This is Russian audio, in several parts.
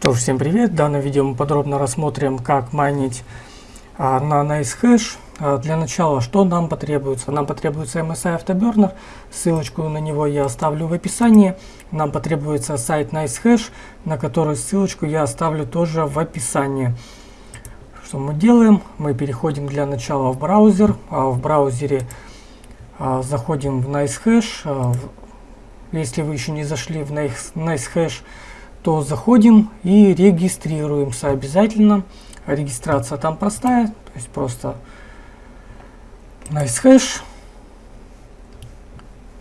Что ж, всем привет! В данном видео мы подробно рассмотрим, как майнить а, на NiceHash. А, для начала, что нам потребуется? Нам потребуется MSI Afterburner, ссылочку на него я оставлю в описании. Нам потребуется сайт NiceHash, на который ссылочку я оставлю тоже в описании. Что мы делаем? Мы переходим для начала в браузер. А, в браузере а, заходим в NiceHash. А, если вы еще не зашли в NiceHash, то заходим и регистрируемся обязательно. Регистрация там простая, то есть просто NiceHash.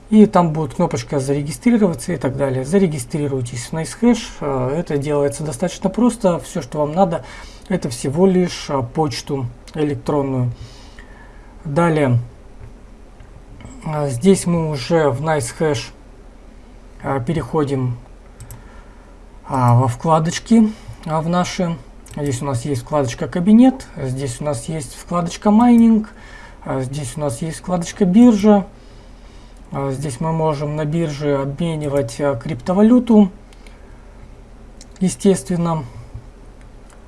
И там будет кнопочка зарегистрироваться и так далее. Зарегистрируйтесь в NiceHash. Э, это делается достаточно просто. Все, что вам надо, это всего лишь э, почту электронную. Далее, э, здесь мы уже в NiceHash переходим а, во вкладочки а, в наши. Здесь у нас есть вкладочка «Кабинет», здесь у нас есть вкладочка «Майнинг», а, здесь у нас есть вкладочка «Биржа». А, здесь мы можем на бирже обменивать а, криптовалюту, естественно,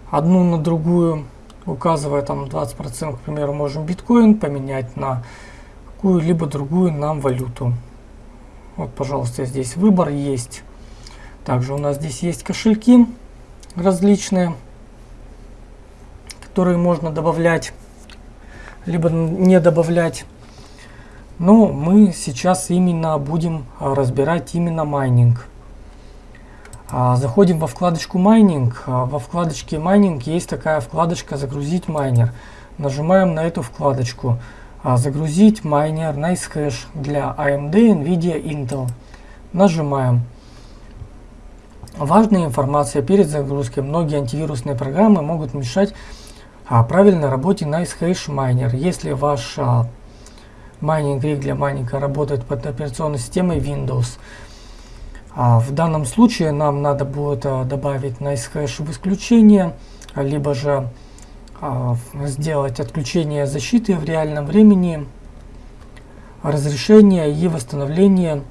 одну на другую, указывая там 20%, к примеру, можем биткоин поменять на какую-либо другую нам валюту. Вот, пожалуйста, здесь выбор есть. Также у нас здесь есть кошельки различные, которые можно добавлять, либо не добавлять. Но мы сейчас именно будем а, разбирать именно майнинг. А, заходим во вкладочку майнинг. А, во вкладочке майнинг есть такая вкладочка загрузить майнер. Нажимаем на эту вкладочку. Загрузить майнер NiceHash для AMD, NVIDIA, Intel. Нажимаем. Важная информация перед загрузкой. Многие антивирусные программы могут мешать а, правильной работе NiceHash Miner. Если ваш а, майнинг rig для майнинга работает под операционной системой Windows, а, в данном случае нам надо будет а, добавить NiceHash в исключение, либо же а, сделать отключение защиты в реальном времени, разрешение и восстановление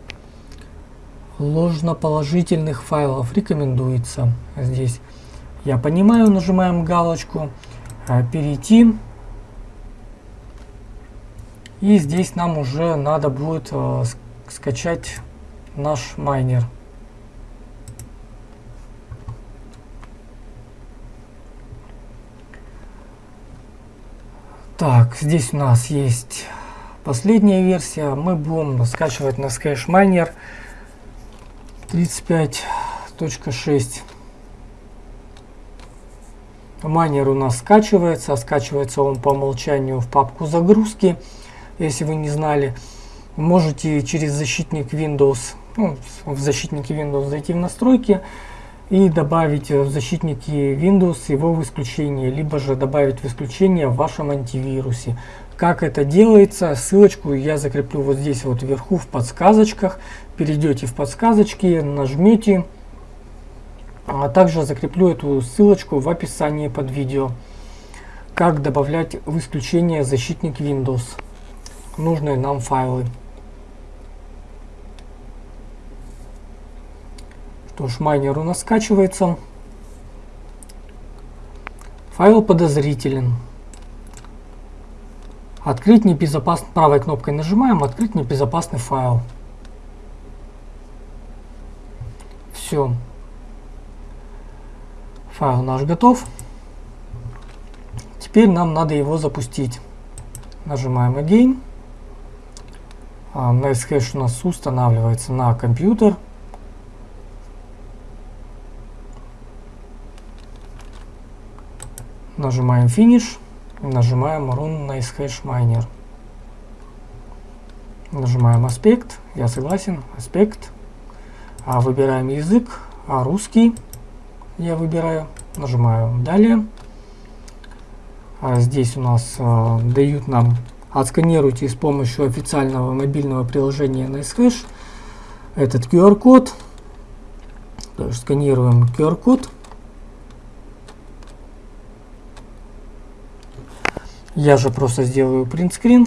ложноположительных файлов рекомендуется здесь. Я понимаю, нажимаем галочку, а, перейти. И здесь нам уже надо будет э, скачать наш майнер. Так, здесь у нас есть последняя версия. Мы будем скачивать на Sketch Miner 35.6 Майнер у нас скачивается, а скачивается он по умолчанию в папку загрузки. Если вы не знали, можете через защитник Windows, ну, в защитнике Windows зайти в настройки и добавить в защитнике Windows его в исключение, либо же добавить в исключение в вашем антивирусе. Как это делается, ссылочку я закреплю вот здесь вот вверху в подсказочках. Перейдете в подсказочки, нажмете. А также закреплю эту ссылочку в описании под видео. Как добавлять в исключение защитник Windows. Нужные нам файлы. Что ж, майнер у нас скачивается. Файл подозрителен. Открыть небезопасный, правой кнопкой нажимаем, открыть небезопасный файл. Все. Файл наш готов. Теперь нам надо его запустить. Нажимаем Again. NiceHash у нас устанавливается на компьютер. Нажимаем Finish. Нажимаем Run NiceHash Miner. Нажимаем аспект. Я согласен. Аспект. А выбираем язык. А русский я выбираю. Нажимаю далее. А здесь у нас а, дают нам отсканируйте с помощью официального мобильного приложения NiceHash этот QR-код. То есть сканируем QR-код. Я же просто сделаю принтскрин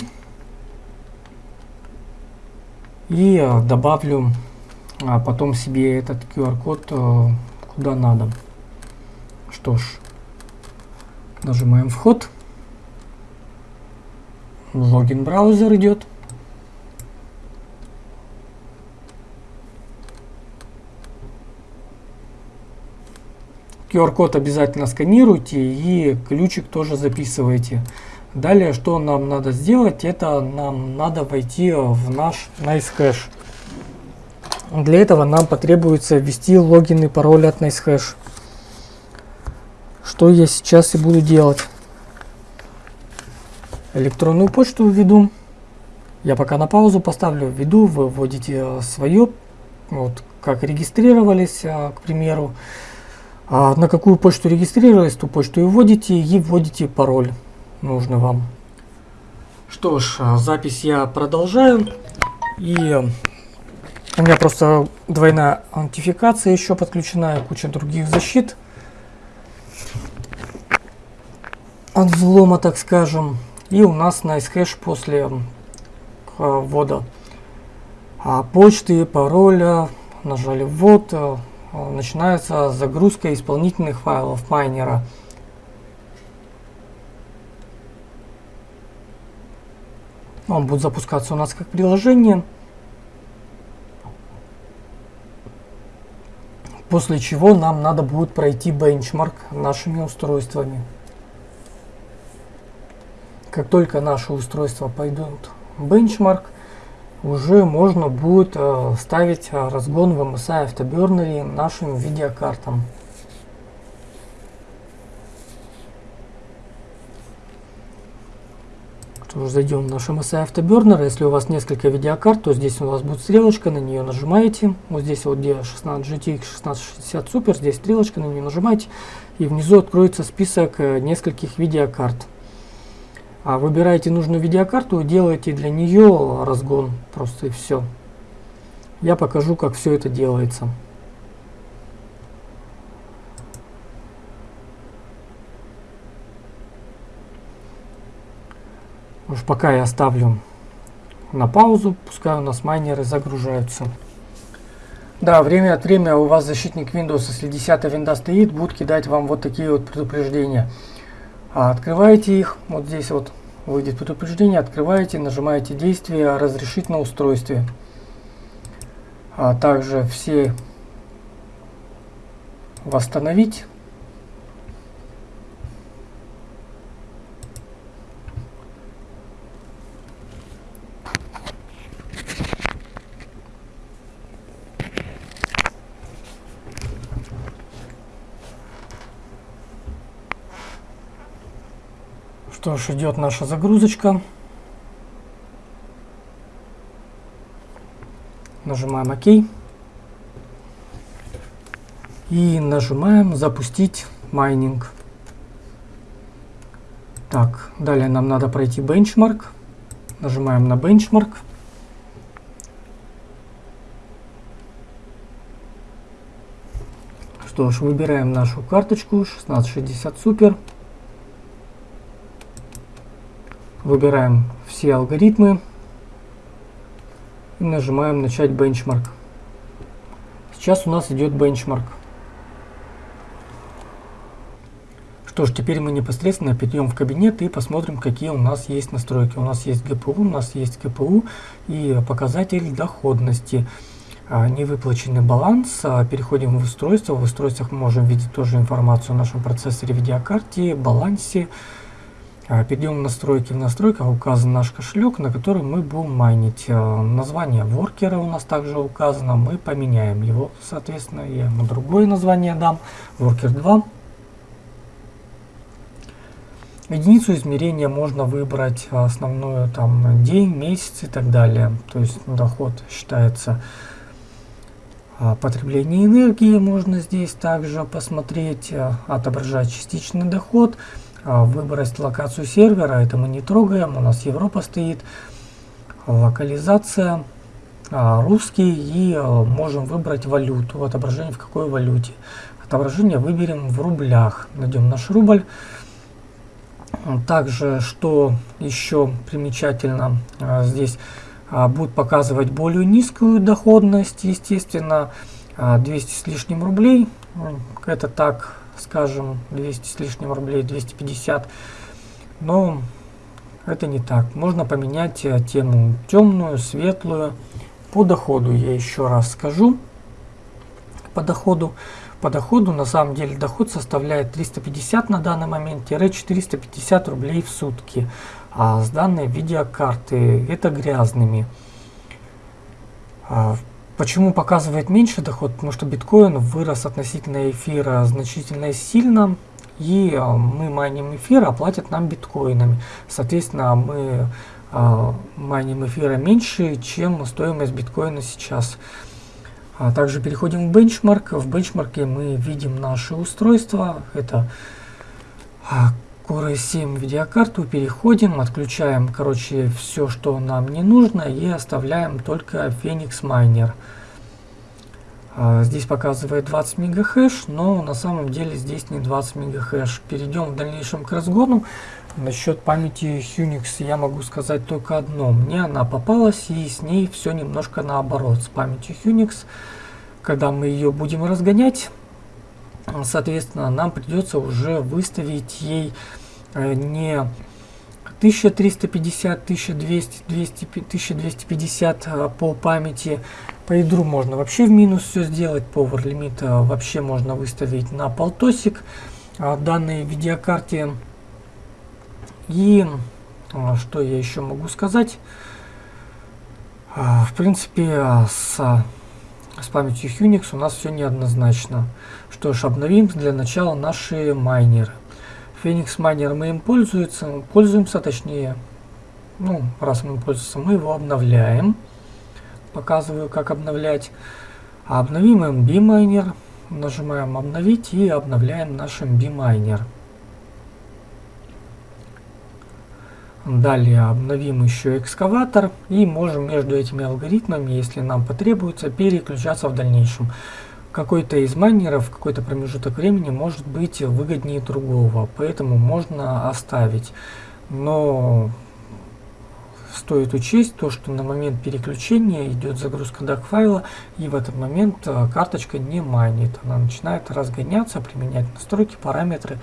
и а, добавлю а потом себе этот QR-код а, куда надо. Что ж, нажимаем вход. Логин браузер идет. QR-код обязательно сканируйте и ключик тоже записывайте. Далее, что нам надо сделать, это нам надо войти в наш NiceHash. Для этого нам потребуется ввести логин и пароль от NiceHash. Что я сейчас и буду делать. Электронную почту введу. Я пока на паузу поставлю, введу, вы вводите свое, вот как регистрировались, а, к примеру. А на какую почту регистрировались, ту почту и вводите, и вводите пароль нужный вам. Что ж, а, запись я продолжаю. И у меня просто двойная аутентификация еще подключена, и куча других защит. От взлома, так скажем. И у нас на SHash после а, ввода почты, пароля, нажали ввод, Э, начинается загрузка исполнительных файлов майнера. Он будет запускаться у нас как приложение. После чего нам надо будет пройти бенчмарк нашими устройствами. Как только наши устройства пойдут бенчмарк, уже можно будет э, ставить э, разгон в MSI Afterburner нашим видеокартам. Что ж, зайдем в наш MSI Afterburner. Если у вас несколько видеокарт, то здесь у вас будет стрелочка, на нее нажимаете. Вот здесь вот где 16 GTX 1660 Super, здесь стрелочка, на нее нажимаете. И внизу откроется список э, нескольких видеокарт. А выбираете нужную видеокарту делаете для нее разгон. Просто и все. Я покажу, как все это делается. Уж пока я оставлю на паузу, пускай у нас майнеры загружаются. Да, время от времени у вас защитник Windows, если 10 винда стоит, будет кидать вам вот такие вот предупреждения. А открываете их, вот здесь вот выйдет предупреждение, открываете, нажимаете действие «Разрешить на устройстве». А также все «Восстановить». Что ж, идет наша загрузочка. Нажимаем ОК. И нажимаем запустить майнинг. Так, далее нам надо пройти бенчмарк. Нажимаем на бенчмарк. Что ж, выбираем нашу карточку 1660 Super. Выбираем все алгоритмы и нажимаем начать бенчмарк. Сейчас у нас идет бенчмарк. Что ж, теперь мы непосредственно перейдем в кабинет и посмотрим, какие у нас есть настройки. У нас есть GPU, у нас есть КПУ и показатель доходности. А, невыплаченный баланс. А, переходим в устройство. В устройствах мы можем видеть тоже информацию о нашем процессоре, видеокарте, балансе, перейдем в настройки. В настройках указан наш кошелек, на который мы будем майнить. А, название воркера у нас также указано. Мы поменяем его, соответственно. Я ему другое название дам. Worker 2. Единицу измерения можно выбрать основную там день, месяц и так далее. То есть доход считается а, потребление энергии можно здесь также посмотреть, отображать частичный доход, а, выбрать локацию сервера, это мы не трогаем, у нас Европа стоит, локализация, а, русский и а, можем выбрать валюту, отображение в какой валюте. Отображение выберем в рублях, найдем наш рубль. Также, что еще примечательно, здесь будет показывать более низкую доходность, естественно, 200 с лишним рублей. Это так скажем, 200 с лишним рублей, 250. Но это не так. Можно поменять э, тему темную, светлую. По доходу я еще раз скажу. По доходу. По доходу на самом деле доход составляет 350 на данный момент, 450 рублей в сутки. А с данной видеокарты это грязными. А почему показывает меньше доход? Потому что биткоин вырос относительно эфира значительно сильно. И а, мы майним эфир, а платят нам биткоинами. Соответственно, мы а, майним эфира меньше, чем стоимость биткоина сейчас. А также переходим в бенчмарк. В бенчмарке мы видим наши устройства. Это Core i7 видеокарту. Переходим, отключаем, короче, все, что нам не нужно и оставляем только Phoenix Miner. А, здесь показывает 20 мегахэш, но на самом деле здесь не 20 мегахэш. Перейдем в дальнейшем к разгону. Насчет памяти Unix я могу сказать только одно. Мне она попалась и с ней все немножко наоборот. С памятью Unix, когда мы ее будем разгонять, соответственно, нам придется уже выставить ей э, не 1350, 1200, 200, 1250 по памяти, по ядру можно вообще в минус все сделать, Power лимит вообще можно выставить на полтосик а, данной видеокарте. И что я еще могу сказать? В принципе, с, с памятью Unix у нас все неоднозначно. Что ж, обновим для начала наши майнеры. Phoenix Miner мы им пользуемся, пользуемся, точнее, ну, раз мы пользуемся, мы его обновляем показываю, как обновлять. Обновим MB Miner, нажимаем обновить и обновляем наш MB Miner. Далее обновим еще экскаватор и можем между этими алгоритмами, если нам потребуется, переключаться в дальнейшем. Какой-то из майнеров, какой-то промежуток времени может быть выгоднее другого, поэтому можно оставить. Но стоит учесть то, что на момент переключения идет загрузка DAC файла, и в этот момент э, карточка не майнит. Она начинает разгоняться, применять настройки, параметры.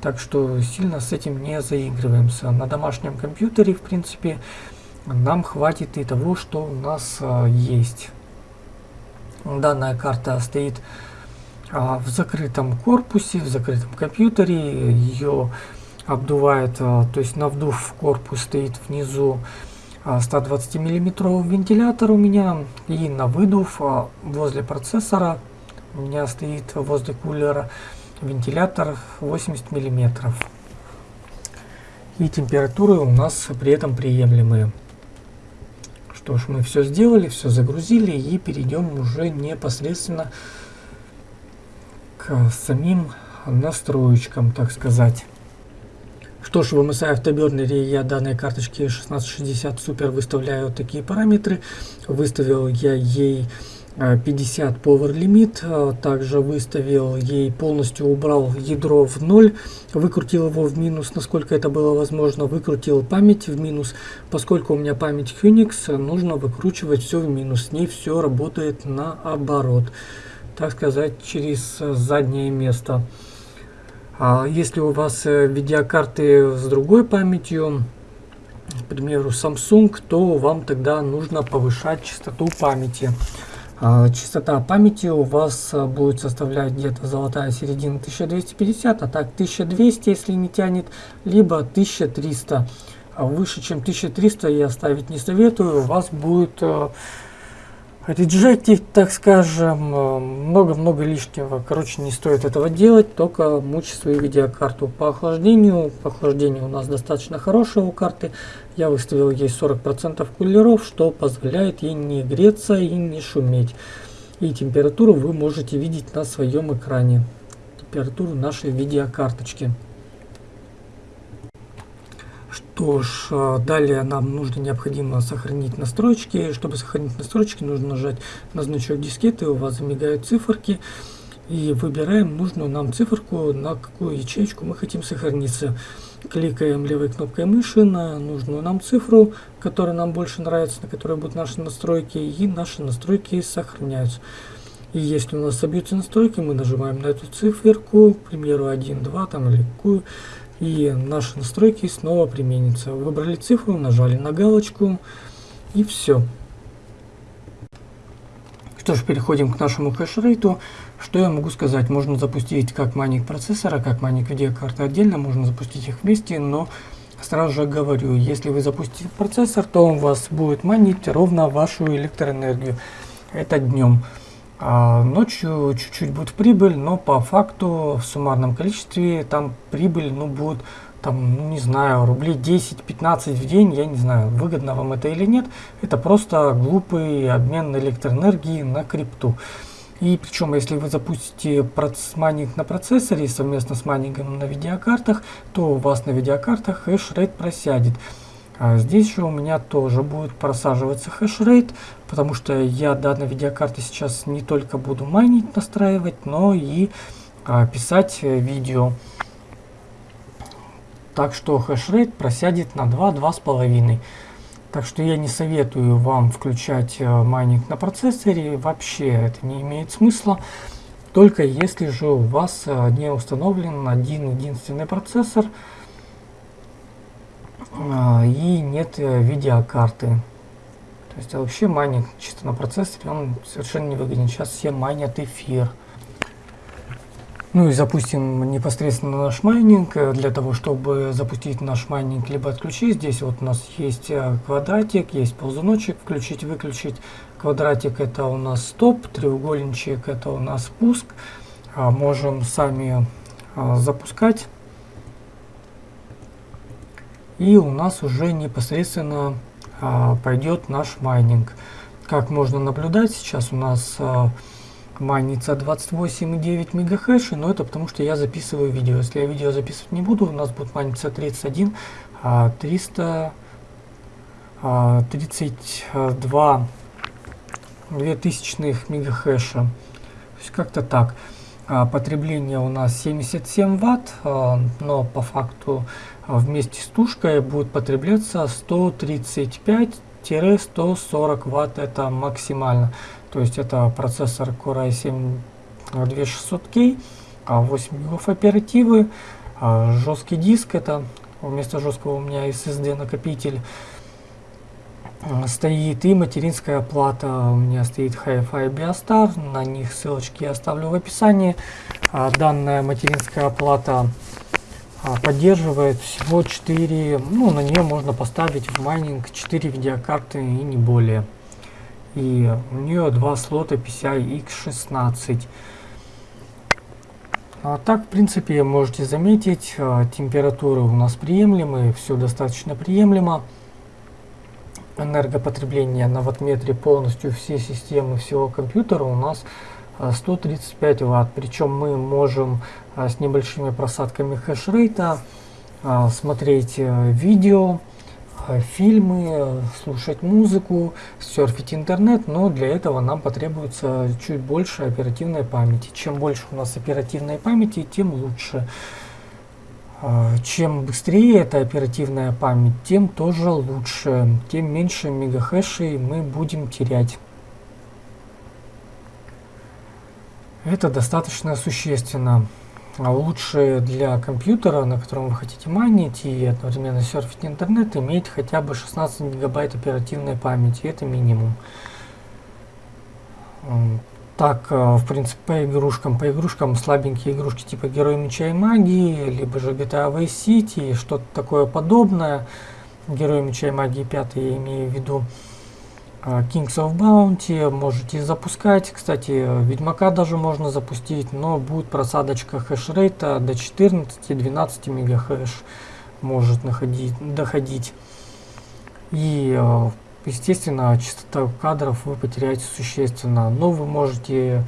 Так что сильно с этим не заигрываемся. На домашнем компьютере, в принципе, нам хватит и того, что у нас э, есть. Данная карта стоит а, в закрытом корпусе, в закрытом компьютере. Ее обдувает, а, то есть на вдув в корпус стоит внизу 120 а, миллиметровый вентилятор у меня. И на выдув возле процессора у меня стоит возле кулера вентилятор 80 миллиметров. И температуры у нас при этом приемлемые что ж мы все сделали все загрузили и перейдем уже непосредственно к самим настроечкам так сказать что ж, в MSI Afterburner я данной карточке 1660 Super выставляю такие параметры. Выставил я ей 50 э, Power Limit, э, также выставил ей, полностью убрал ядро в ноль, выкрутил его в минус, насколько это было возможно, выкрутил память в минус, поскольку у меня память Unix, нужно выкручивать все в минус, с ней все работает наоборот, так сказать, через заднее место. А если у вас э, видеокарты с другой памятью, к примеру Samsung, то вам тогда нужно повышать частоту памяти. А, частота памяти у вас э, будет составлять где-то золотая середина 1250, а так 1200, если не тянет, либо 1300. А выше, чем 1300 я ставить не советую, у вас будет Реджектить, так скажем, э, много-много лишнего. Короче, не стоит этого делать, только мучить свою видеокарту. По охлаждению, по у нас достаточно хорошая у карты. Я выставил ей 40% кулеров, что позволяет ей не греться и не шуметь. И температуру вы можете видеть на своем экране. Температуру нашей видеокарточки. Что ж, а, далее нам нужно необходимо сохранить настройки. Чтобы сохранить настройки, нужно нажать на значок дискеты, у вас замигают циферки. И выбираем нужную нам циферку, на какую ячейку мы хотим сохраниться. Кликаем левой кнопкой мыши на нужную нам цифру, которая нам больше нравится, на которой будут наши настройки, и наши настройки сохраняются. И если у нас собьются настройки, мы нажимаем на эту циферку, к примеру 1, 2 там или какую, и наши настройки снова применятся. Выбрали цифру, нажали на галочку и все. Что ж, переходим к нашему хешрейту. Что я могу сказать? Можно запустить как майнинг процессора, как майнинг видеокарты отдельно, можно запустить их вместе, но сразу же говорю, если вы запустите процессор, то он вас будет майнить ровно вашу электроэнергию. Это днем. А ночью чуть-чуть будет прибыль, но по факту в суммарном количестве там прибыль ну, будет там, ну, не знаю, рублей 10-15 в день, я не знаю, выгодно вам это или нет. Это просто глупый обмен электроэнергии на крипту. И причем, если вы запустите майнинг на процессоре совместно с майнингом на видеокартах, то у вас на видеокартах хэшрейт просядет. А здесь же у меня тоже будет просаживаться хэшрейт, потому что я данной видеокарты сейчас не только буду майнить, настраивать, но и а, писать э, видео. Так что хэшрейт просядет на 2-2,5. Так что я не советую вам включать э, майнинг на процессоре. Вообще это не имеет смысла. Только если же у вас э, не установлен один единственный процессор – и нет э, видеокарты. То есть а вообще майнинг чисто на процессоре, он совершенно не выгоден. Сейчас все майнят эфир. Ну и запустим непосредственно наш майнинг. Э, для того, чтобы запустить наш майнинг, либо отключить, здесь вот у нас есть э, квадратик, есть ползуночек, включить, выключить. Квадратик это у нас стоп, треугольничек это у нас пуск. А можем сами запускать и у нас уже непосредственно а, пойдет наш майнинг. Как можно наблюдать, сейчас у нас а, майнится 28,9 мегахэши, но это потому что я записываю видео. Если я видео записывать не буду, у нас будет майниться 31, а, 300, а, 32 2000 мегахэша. То есть как-то так. А, потребление у нас 77 ватт, а, но по факту вместе с тушкой будет потребляться 135-140 ватт, это максимально. То есть это процессор Core i7 2600K, 8 гигов оперативы, жесткий диск, это вместо жесткого у меня SSD накопитель стоит и материнская плата. У меня стоит Hi-Fi Biostar, на них ссылочки я оставлю в описании. А, данная материнская плата а, поддерживает всего 4, ну на нее можно поставить в майнинг 4 видеокарты и не более. И у нее два слота PCI X16. А так, в принципе, можете заметить, а, температуры у нас приемлемые, все достаточно приемлемо энергопотребление на ваттметре полностью все системы всего компьютера у нас 135 а, ватт. Причем мы можем а, с небольшими просадками хешрейта а, смотреть э, видео, фильмы, слушать музыку, серфить интернет, но для этого нам потребуется чуть больше оперативной памяти. Чем больше у нас оперативной памяти, тем лучше. Чем быстрее эта оперативная память, тем тоже лучше, тем меньше мегахэшей мы будем терять. Это достаточно существенно. А лучше для компьютера, на котором вы хотите майнить и одновременно серфить интернет, иметь хотя бы 16 гигабайт оперативной памяти. Это минимум. Так, э, в принципе, по игрушкам, по игрушкам слабенькие игрушки типа Герой Меча и Магии, либо же GTA Vice City, что-то такое подобное. Герой Меча и Магии 5 я имею в виду. Э, Kings of Bounty можете запускать. Кстати, Ведьмака даже можно запустить, но будет просадочка хешрейта до 14-12 мегахэш может находить, доходить. И э, естественно, частота кадров вы потеряете существенно. Но вы можете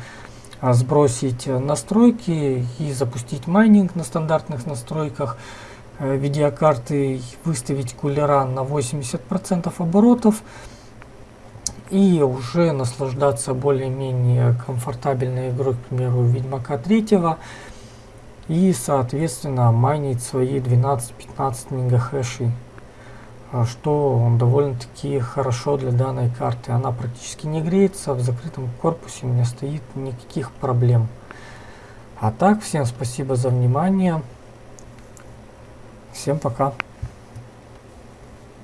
а, сбросить настройки и запустить майнинг на стандартных настройках э, видеокарты, выставить кулера на 80% оборотов и уже наслаждаться более-менее комфортабельной игрой, к примеру, Ведьмака 3 и, соответственно, майнить свои 12-15 мегахэшей а, что довольно-таки хорошо для данной карты. Она практически не греется, в закрытом корпусе у меня стоит никаких проблем. А так, всем спасибо за внимание. Всем пока.